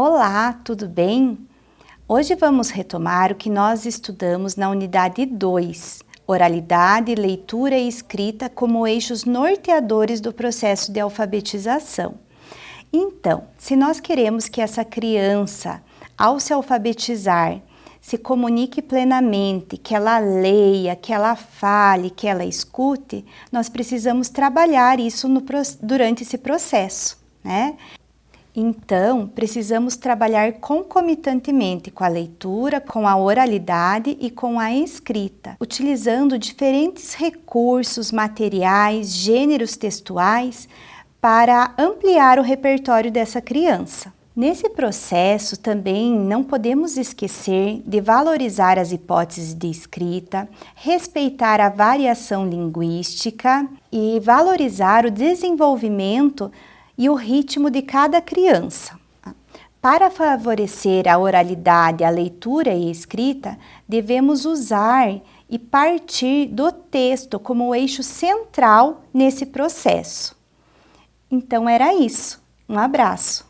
Olá, tudo bem? Hoje vamos retomar o que nós estudamos na unidade 2, oralidade, leitura e escrita como eixos norteadores do processo de alfabetização. Então, se nós queremos que essa criança, ao se alfabetizar, se comunique plenamente, que ela leia, que ela fale, que ela escute, nós precisamos trabalhar isso no, durante esse processo, né? Então, precisamos trabalhar concomitantemente com a leitura, com a oralidade e com a escrita, utilizando diferentes recursos, materiais, gêneros textuais para ampliar o repertório dessa criança. Nesse processo também não podemos esquecer de valorizar as hipóteses de escrita, respeitar a variação linguística e valorizar o desenvolvimento e o ritmo de cada criança. Para favorecer a oralidade, a leitura e a escrita, devemos usar e partir do texto como eixo central nesse processo. Então era isso. Um abraço.